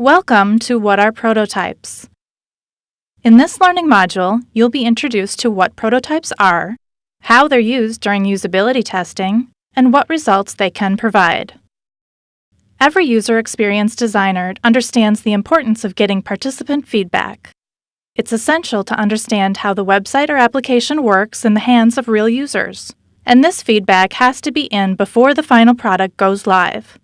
Welcome to What are Prototypes? In this learning module, you'll be introduced to what prototypes are, how they're used during usability testing, and what results they can provide. Every user experience designer understands the importance of getting participant feedback. It's essential to understand how the website or application works in the hands of real users, and this feedback has to be in before the final product goes live.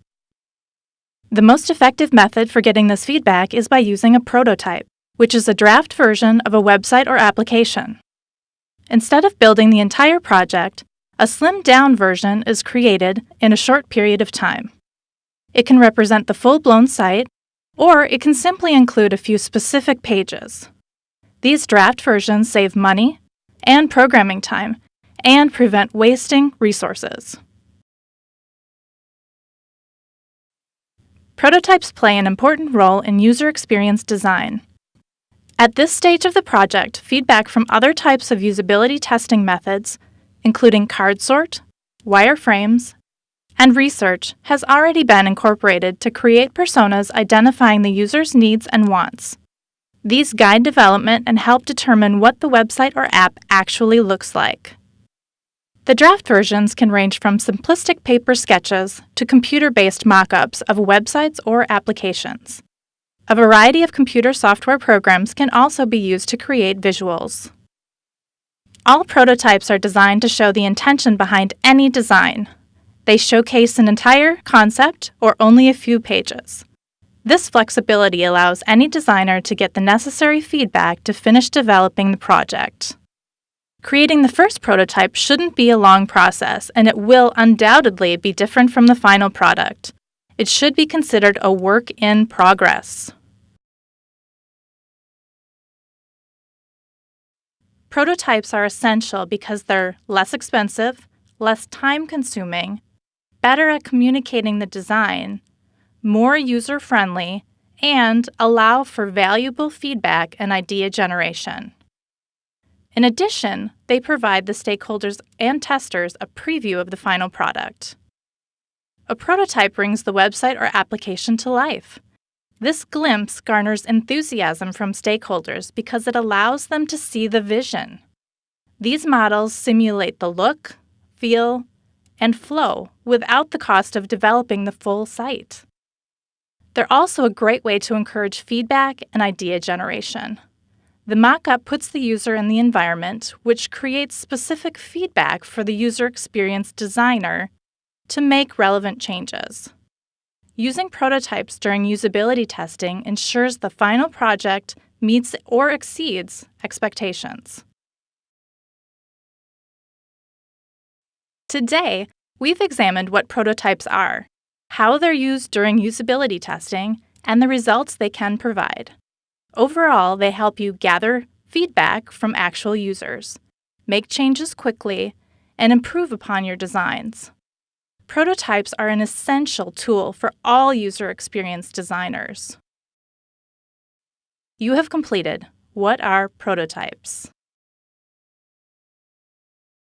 The most effective method for getting this feedback is by using a prototype, which is a draft version of a website or application. Instead of building the entire project, a slimmed-down version is created in a short period of time. It can represent the full-blown site, or it can simply include a few specific pages. These draft versions save money and programming time and prevent wasting resources. Prototypes play an important role in user experience design. At this stage of the project, feedback from other types of usability testing methods, including card sort, wireframes, and research, has already been incorporated to create personas identifying the user's needs and wants. These guide development and help determine what the website or app actually looks like. The draft versions can range from simplistic paper sketches to computer-based mock-ups of websites or applications. A variety of computer software programs can also be used to create visuals. All prototypes are designed to show the intention behind any design. They showcase an entire concept or only a few pages. This flexibility allows any designer to get the necessary feedback to finish developing the project. Creating the first prototype shouldn't be a long process, and it will undoubtedly be different from the final product. It should be considered a work in progress. Prototypes are essential because they're less expensive, less time-consuming, better at communicating the design, more user-friendly, and allow for valuable feedback and idea generation. In addition, they provide the stakeholders and testers a preview of the final product. A prototype brings the website or application to life. This glimpse garners enthusiasm from stakeholders because it allows them to see the vision. These models simulate the look, feel, and flow without the cost of developing the full site. They're also a great way to encourage feedback and idea generation. The mockup puts the user in the environment, which creates specific feedback for the user experience designer to make relevant changes. Using prototypes during usability testing ensures the final project meets or exceeds expectations. Today, we've examined what prototypes are, how they're used during usability testing, and the results they can provide. Overall, they help you gather feedback from actual users, make changes quickly, and improve upon your designs. Prototypes are an essential tool for all user experience designers. You have completed What are prototypes?